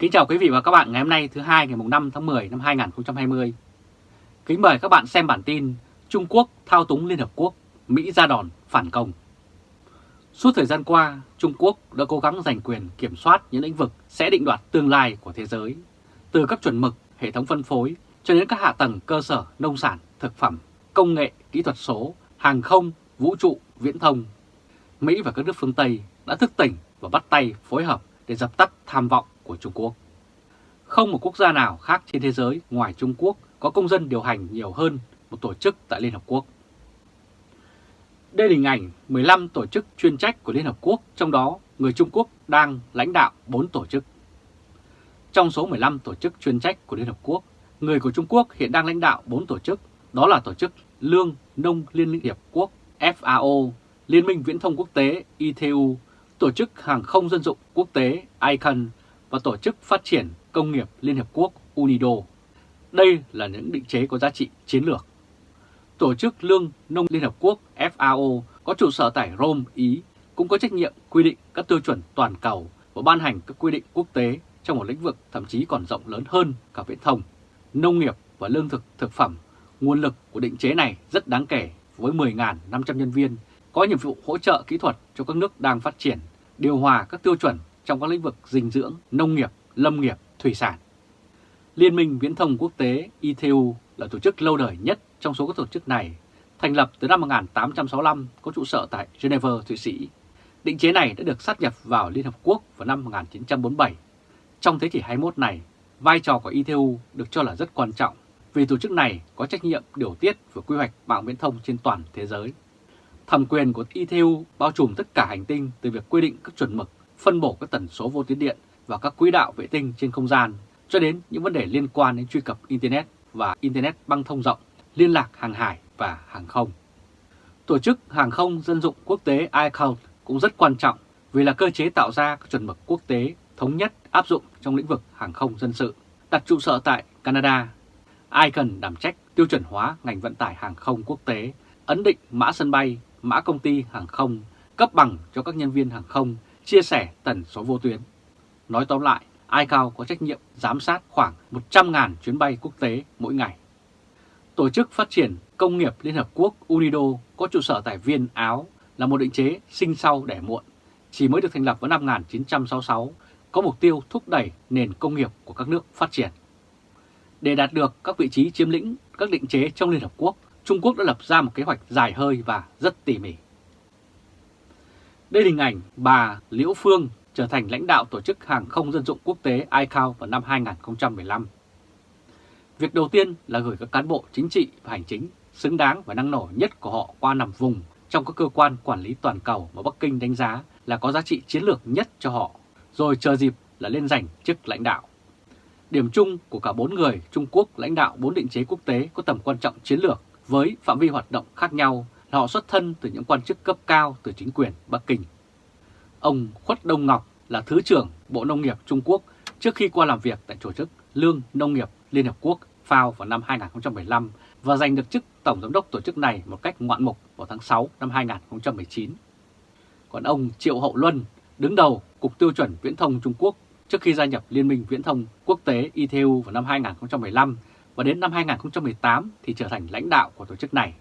Kính chào quý vị và các bạn ngày hôm nay thứ hai ngày 5 tháng 10 năm 2020. Kính mời các bạn xem bản tin Trung Quốc thao túng Liên Hợp Quốc, Mỹ ra đòn phản công. Suốt thời gian qua, Trung Quốc đã cố gắng giành quyền kiểm soát những lĩnh vực sẽ định đoạt tương lai của thế giới, từ các chuẩn mực, hệ thống phân phối cho đến các hạ tầng cơ sở nông sản, thực phẩm, công nghệ, kỹ thuật số, hàng không, vũ trụ, viễn thông. Mỹ và các nước phương Tây đã thức tỉnh và bắt tay phối hợp để dập tắt tham vọng của Trung Quốc. Không một quốc gia nào khác trên thế giới ngoài Trung Quốc có công dân điều hành nhiều hơn một tổ chức tại Liên Hợp Quốc. Đây là hình ảnh 15 tổ chức chuyên trách của Liên Hợp Quốc, trong đó người Trung Quốc đang lãnh đạo 4 tổ chức. Trong số 15 tổ chức chuyên trách của Liên Hợp Quốc, người của Trung Quốc hiện đang lãnh đạo 4 tổ chức, đó là Tổ chức Lương Nông Liên Hiệp Quốc FAO, Liên minh Viễn thông Quốc tế ITU, Tổ chức Hàng không Dân dụng Quốc tế ICANN và Tổ chức Phát triển Công nghiệp Liên Hợp Quốc UNIDO. Đây là những định chế có giá trị chiến lược. Tổ chức Lương Nông Liên Hợp Quốc FAO có trụ sở tại Rome, Ý, cũng có trách nhiệm quy định các tiêu chuẩn toàn cầu và ban hành các quy định quốc tế trong một lĩnh vực thậm chí còn rộng lớn hơn cả viễn thông, nông nghiệp và lương thực thực phẩm. Nguồn lực của định chế này rất đáng kể với 10.500 nhân viên có nhiệm vụ hỗ trợ kỹ thuật cho các nước đang phát triển, điều hòa các tiêu chuẩn trong các lĩnh vực dinh dưỡng, nông nghiệp, lâm nghiệp, thủy sản. Liên minh Viễn thông Quốc tế ITU là tổ chức lâu đời nhất trong số các tổ chức này, thành lập từ năm 1865 có trụ sở tại Geneva, Thụy Sĩ. Định chế này đã được sát nhập vào Liên Hợp Quốc vào năm 1947. Trong thế kỷ 21 này, vai trò của ITU được cho là rất quan trọng vì tổ chức này có trách nhiệm điều tiết và quy hoạch mạng viễn thông trên toàn thế giới. Thẩm quyền của ITU bao trùm tất cả hành tinh từ việc quy định các chuẩn mực, phân bổ các tần số vô tuyến điện và các quỹ đạo vệ tinh trên không gian cho đến những vấn đề liên quan đến truy cập Internet và Internet băng thông rộng, liên lạc hàng hải và hàng không. Tổ chức Hàng không Dân dụng Quốc tế ICAO cũng rất quan trọng vì là cơ chế tạo ra các chuẩn mực quốc tế thống nhất áp dụng trong lĩnh vực hàng không dân sự, đặt trụ sở tại Canada. Ai cần đảm trách tiêu chuẩn hóa ngành vận tải hàng không quốc tế, ấn định mã sân bay, mã công ty hàng không, cấp bằng cho các nhân viên hàng không, chia sẻ tần số vô tuyến. Nói tóm lại, ICAO có trách nhiệm giám sát khoảng 100.000 chuyến bay quốc tế mỗi ngày. Tổ chức Phát triển Công nghiệp Liên Hợp Quốc UNIDO có trụ sở tại Viên, Áo là một định chế sinh sau đẻ muộn, chỉ mới được thành lập vào năm 1966, có mục tiêu thúc đẩy nền công nghiệp của các nước phát triển. Để đạt được các vị trí chiếm lĩnh các định chế trong Liên Hợp Quốc, Trung Quốc đã lập ra một kế hoạch dài hơi và rất tỉ mỉ. Đây là hình ảnh bà Liễu Phương trở thành lãnh đạo Tổ chức Hàng không Dân dụng Quốc tế ICAO vào năm 2015. Việc đầu tiên là gửi các cán bộ chính trị và hành chính xứng đáng và năng nổ nhất của họ qua nằm vùng trong các cơ quan quản lý toàn cầu mà Bắc Kinh đánh giá là có giá trị chiến lược nhất cho họ, rồi chờ dịp là lên giành chức lãnh đạo. Điểm chung của cả bốn người Trung Quốc lãnh đạo bốn định chế quốc tế có tầm quan trọng chiến lược với phạm vi hoạt động khác nhau là họ xuất thân từ những quan chức cấp cao từ chính quyền Bắc Kinh. Ông Khuất Đông Ngọc là Thứ trưởng Bộ Nông nghiệp Trung Quốc trước khi qua làm việc tại tổ chức Lương Nông nghiệp Liên Hợp Quốc FAO vào năm 2015 và giành được chức Tổng Giám đốc tổ chức này một cách ngoạn mục vào tháng 6 năm 2019. Còn ông Triệu Hậu Luân đứng đầu Cục Tiêu chuẩn Viễn thông Trung Quốc trước khi gia nhập Liên minh Viễn thông Quốc tế ITU vào năm 2015 và đến năm 2018 thì trở thành lãnh đạo của tổ chức này.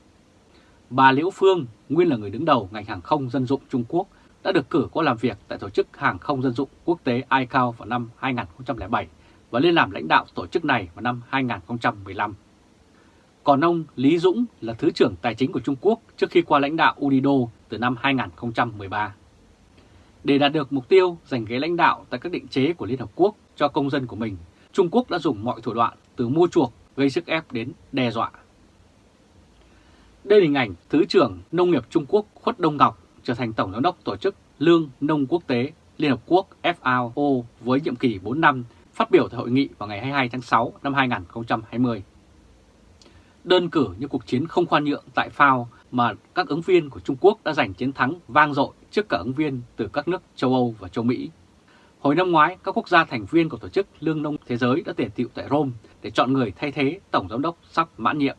Bà Liễu Phương, nguyên là người đứng đầu ngành hàng không dân dụng Trung Quốc, đã được cử qua làm việc tại Tổ chức Hàng không Dân dụng Quốc tế ICAO vào năm 2007 và lên làm lãnh đạo tổ chức này vào năm 2015. Còn ông Lý Dũng là Thứ trưởng Tài chính của Trung Quốc trước khi qua lãnh đạo UNIDO từ năm 2013. Để đạt được mục tiêu giành ghế lãnh đạo tại các định chế của Liên Hợp Quốc cho công dân của mình, Trung Quốc đã dùng mọi thủ đoạn từ mua chuộc, gây sức ép đến đe dọa. Đây là hình ảnh Thứ trưởng Nông nghiệp Trung Quốc Khuất Đông Ngọc trở thành Tổng giám đốc Tổ chức Lương Nông Quốc tế Liên Hợp Quốc FAO với nhiệm kỳ 4 năm phát biểu tại hội nghị vào ngày 22 tháng 6 năm 2020. Đơn cử như cuộc chiến không khoan nhượng tại FAO mà các ứng viên của Trung Quốc đã giành chiến thắng vang dội trước cả ứng viên từ các nước châu Âu và châu Mỹ. Hồi năm ngoái, các quốc gia thành viên của Tổ chức Lương nông Thế giới đã tề tiệu tại Rome để chọn người thay thế Tổng Giám đốc sắp mãn nhiệm.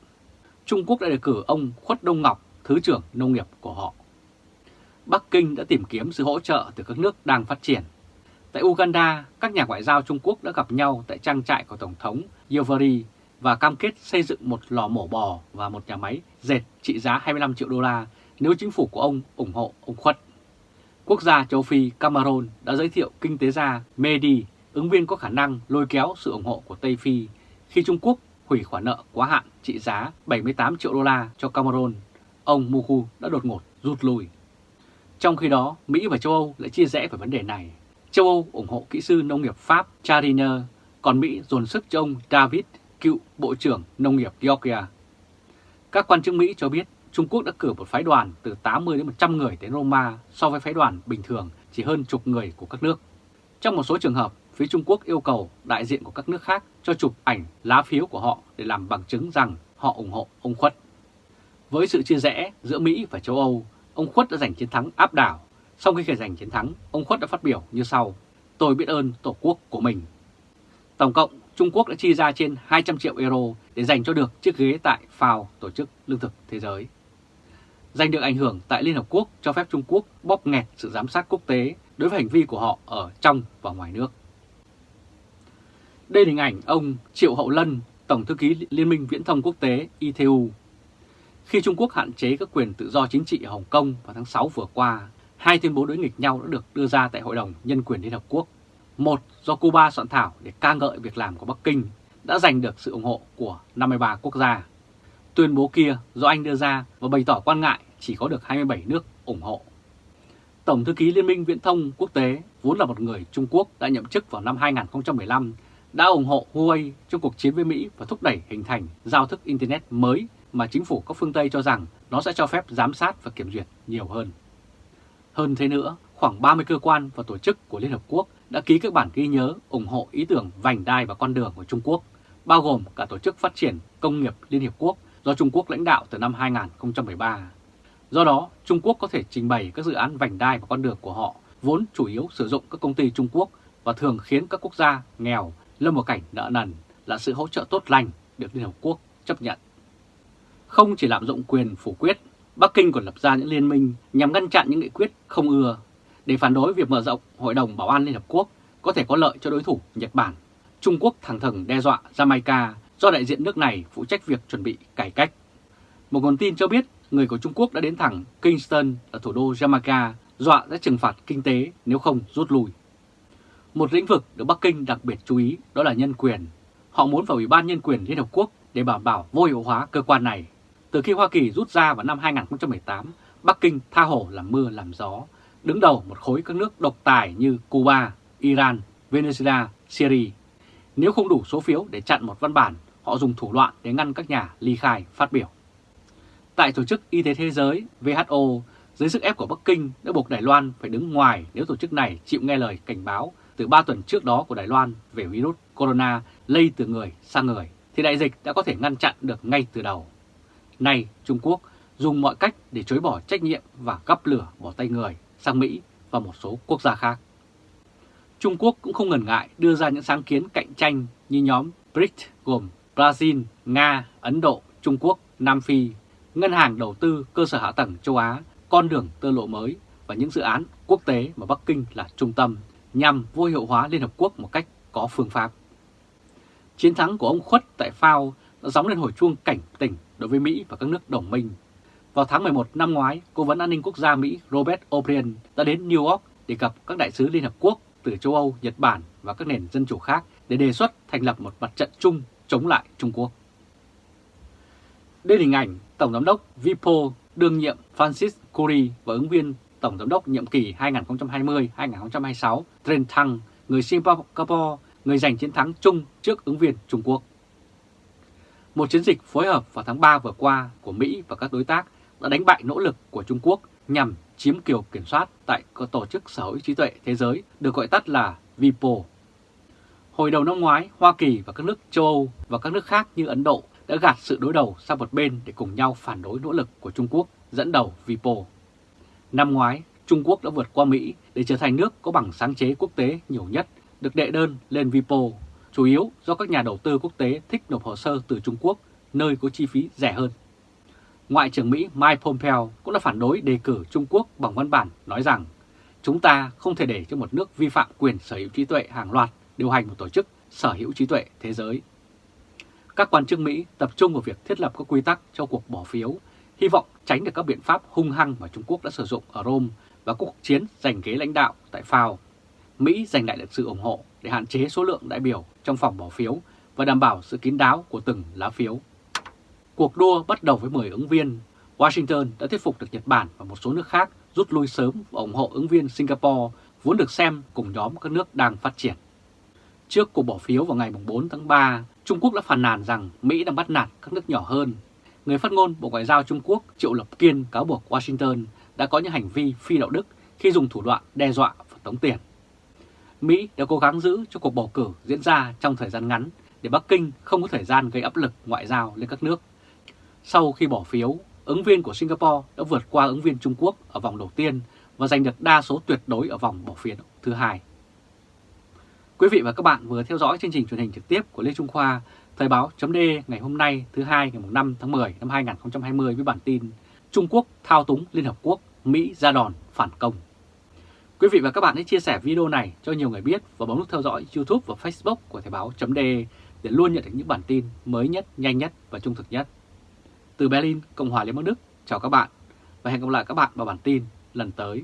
Trung Quốc đã đề cử ông Khuất Đông Ngọc, Thứ trưởng Nông nghiệp của họ. Bắc Kinh đã tìm kiếm sự hỗ trợ từ các nước đang phát triển. Tại Uganda, các nhà ngoại giao Trung Quốc đã gặp nhau tại trang trại của Tổng thống Yoweri và cam kết xây dựng một lò mổ bò và một nhà máy dệt trị giá 25 triệu đô la nếu chính phủ của ông ủng hộ ông Khuất. Quốc gia châu Phi Cameroon đã giới thiệu kinh tế gia Medi, ứng viên có khả năng lôi kéo sự ủng hộ của Tây Phi khi Trung Quốc hủy khoản nợ quá hạn trị giá 78 triệu đô la cho Cameroon. Ông Muku đã đột ngột rút lui. Trong khi đó, Mỹ và châu Âu lại chia rẽ về vấn đề này. Châu Âu ủng hộ kỹ sư nông nghiệp Pháp Chariner, còn Mỹ dồn sức cho ông David, cựu Bộ trưởng Nông nghiệp Georgia. Các quan chức Mỹ cho biết Trung Quốc đã cử một phái đoàn từ 80 đến 100 người đến Roma so với phái đoàn bình thường chỉ hơn chục người của các nước. Trong một số trường hợp, phía Trung Quốc yêu cầu đại diện của các nước khác cho chụp ảnh lá phiếu của họ để làm bằng chứng rằng họ ủng hộ ông Khuất. Với sự chia rẽ giữa Mỹ và châu Âu, ông Khuất đã giành chiến thắng áp đảo. Sau khi giành chiến thắng, ông Khuất đã phát biểu như sau, tôi biết ơn Tổ quốc của mình. Tổng cộng, Trung Quốc đã chi ra trên 200 triệu euro để giành cho được chiếc ghế tại FAO, Tổ chức Lương thực Thế giới. Giành được ảnh hưởng tại Liên Hợp Quốc cho phép Trung Quốc bóp nghẹt sự giám sát quốc tế đối với hành vi của họ ở trong và ngoài nước. Đây là hình ảnh ông Triệu Hậu Lân, Tổng thư ký Liên minh Viễn thông Quốc tế ITU. Khi Trung Quốc hạn chế các quyền tự do chính trị ở Hồng Kông vào tháng 6 vừa qua, hai tuyên bố đối nghịch nhau đã được đưa ra tại Hội đồng Nhân quyền Liên Hợp Quốc. Một do Cuba soạn thảo để ca ngợi việc làm của Bắc Kinh đã giành được sự ủng hộ của 53 quốc gia. Tuyên bố kia do Anh đưa ra và bày tỏ quan ngại chỉ có được 27 nước ủng hộ. Tổng thư ký Liên minh Viễn thông Quốc tế vốn là một người Trung Quốc đã nhậm chức vào năm 2015 đã ủng hộ Huawei trong cuộc chiến với Mỹ và thúc đẩy hình thành giao thức Internet mới mà chính phủ các phương Tây cho rằng nó sẽ cho phép giám sát và kiểm duyệt nhiều hơn. Hơn thế nữa, khoảng 30 cơ quan và tổ chức của Liên Hợp Quốc đã ký các bản ghi nhớ ủng hộ ý tưởng vành đai và con đường của Trung Quốc, bao gồm cả Tổ chức Phát triển Công nghiệp Liên Hiệp Quốc do Trung Quốc lãnh đạo từ năm 2013. Do đó, Trung Quốc có thể trình bày các dự án vành đai và con đường của họ vốn chủ yếu sử dụng các công ty Trung Quốc và thường khiến các quốc gia nghèo lâm vào cảnh nợ nần là sự hỗ trợ tốt lành được Liên Hợp Quốc chấp nhận. Không chỉ lạm dụng quyền phủ quyết, Bắc Kinh còn lập ra những liên minh nhằm ngăn chặn những nghị quyết không ưa để phản đối việc mở rộng Hội đồng Bảo an Liên Hợp Quốc có thể có lợi cho đối thủ Nhật Bản. Trung Quốc thẳng thừng đe dọa Jamaica do đại diện nước này phụ trách việc chuẩn bị cải cách. Một nguồn tin cho biết người của Trung Quốc đã đến thẳng Kingston ở thủ đô Jamaica dọa sẽ trừng phạt kinh tế nếu không rút lui. Một lĩnh vực được Bắc Kinh đặc biệt chú ý đó là nhân quyền. Họ muốn vào Ủy ban Nhân quyền Liên Hợp Quốc để bảo bảo vô hiệu hóa cơ quan này. Từ khi Hoa Kỳ rút ra vào năm 2018, Bắc Kinh tha hồ làm mưa làm gió, đứng đầu một khối các nước độc tài như Cuba, Iran, Venezuela, Syria. Nếu không đủ số phiếu để chặn một văn bản, họ dùng thủ đoạn để ngăn các nhà ly khai phát biểu. Tại Tổ chức Y tế Thế giới WHO, dưới sức ép của Bắc Kinh đã buộc Đài Loan phải đứng ngoài nếu tổ chức này chịu nghe lời cảnh báo từ 3 tuần trước đó của Đài Loan về virus corona lây từ người sang người, thì đại dịch đã có thể ngăn chặn được ngay từ đầu. Nay, Trung Quốc dùng mọi cách để chối bỏ trách nhiệm và gắp lửa bỏ tay người sang Mỹ và một số quốc gia khác. Trung Quốc cũng không ngần ngại đưa ra những sáng kiến cạnh tranh như nhóm BRICS gồm Brazil, Nga, Ấn Độ, Trung Quốc, Nam Phi, Ngân hàng Đầu tư Cơ sở Hạ tầng châu Á, con đường tơ lộ mới và những dự án quốc tế mà Bắc Kinh là trung tâm nhằm vô hiệu hóa Liên Hợp Quốc một cách có phương pháp. Chiến thắng của ông Khuất tại FAO đã gióng lên hồi chuông cảnh tỉnh đối với Mỹ và các nước đồng minh. Vào tháng 11 năm ngoái, Cố vấn An ninh Quốc gia Mỹ Robert O'Brien đã đến New York để gặp các đại sứ Liên Hợp Quốc từ châu Âu, Nhật Bản và các nền dân chủ khác để đề xuất thành lập một mặt trận chung chống lại Trung Quốc. Đây là hình ảnh Tổng giám đốc Vipo đương nhiệm Francis Curry và ứng viên Tổng Giám đốc nhiệm kỳ 2020-2026 Trần Thăng, người Singapore, người giành chiến thắng chung trước ứng viên Trung Quốc. Một chiến dịch phối hợp vào tháng 3 vừa qua của Mỹ và các đối tác đã đánh bại nỗ lực của Trung Quốc nhằm chiếm kiều kiểm soát tại Tổ chức Sở hữu trí tuệ thế giới được gọi tắt là WIPO. Hồi đầu năm ngoái, Hoa Kỳ và các nước châu Âu và các nước khác như Ấn Độ đã gạt sự đối đầu sang một bên để cùng nhau phản đối nỗ lực của Trung Quốc dẫn đầu WIPO. Năm ngoái, Trung Quốc đã vượt qua Mỹ để trở thành nước có bằng sáng chế quốc tế nhiều nhất, được đệ đơn lên WIPO, chủ yếu do các nhà đầu tư quốc tế thích nộp hồ sơ từ Trung Quốc, nơi có chi phí rẻ hơn. Ngoại trưởng Mỹ Mike Pompeo cũng đã phản đối đề cử Trung Quốc bằng văn bản nói rằng chúng ta không thể để cho một nước vi phạm quyền sở hữu trí tuệ hàng loạt điều hành một tổ chức sở hữu trí tuệ thế giới. Các quan chức Mỹ tập trung vào việc thiết lập các quy tắc cho cuộc bỏ phiếu, hy vọng tránh được các biện pháp hung hăng mà Trung Quốc đã sử dụng ở Rome và cuộc chiến giành ghế lãnh đạo tại FAO. Mỹ giành lại được sự ủng hộ để hạn chế số lượng đại biểu trong phòng bỏ phiếu và đảm bảo sự kín đáo của từng lá phiếu. Cuộc đua bắt đầu với 10 ứng viên. Washington đã thuyết phục được Nhật Bản và một số nước khác rút lui sớm và ủng hộ ứng viên Singapore vốn được xem cùng nhóm các nước đang phát triển. Trước cuộc bỏ phiếu vào ngày 4 tháng 3, Trung Quốc đã phàn nàn rằng Mỹ đang bắt nạt các nước nhỏ hơn. Người phát ngôn Bộ Ngoại giao Trung Quốc Triệu Lập Kiên cáo buộc Washington đã có những hành vi phi đạo đức khi dùng thủ đoạn đe dọa và tống tiền. Mỹ đã cố gắng giữ cho cuộc bầu cử diễn ra trong thời gian ngắn để Bắc Kinh không có thời gian gây áp lực ngoại giao lên các nước. Sau khi bỏ phiếu, ứng viên của Singapore đã vượt qua ứng viên Trung Quốc ở vòng đầu tiên và giành được đa số tuyệt đối ở vòng bỏ phiếu thứ hai. Quý vị và các bạn vừa theo dõi chương trình truyền hình trực tiếp của Lê Trung Khoa, Thời báo chấm ngày hôm nay thứ hai ngày 5 tháng 10 năm 2020 với bản tin Trung Quốc thao túng Liên Hợp Quốc, Mỹ ra đòn phản công. Quý vị và các bạn hãy chia sẻ video này cho nhiều người biết và bấm nút theo dõi YouTube và Facebook của Thời báo chấm để luôn nhận được những bản tin mới nhất, nhanh nhất và trung thực nhất. Từ Berlin, Cộng hòa Liên bang Đức, chào các bạn và hẹn gặp lại các bạn vào bản tin lần tới.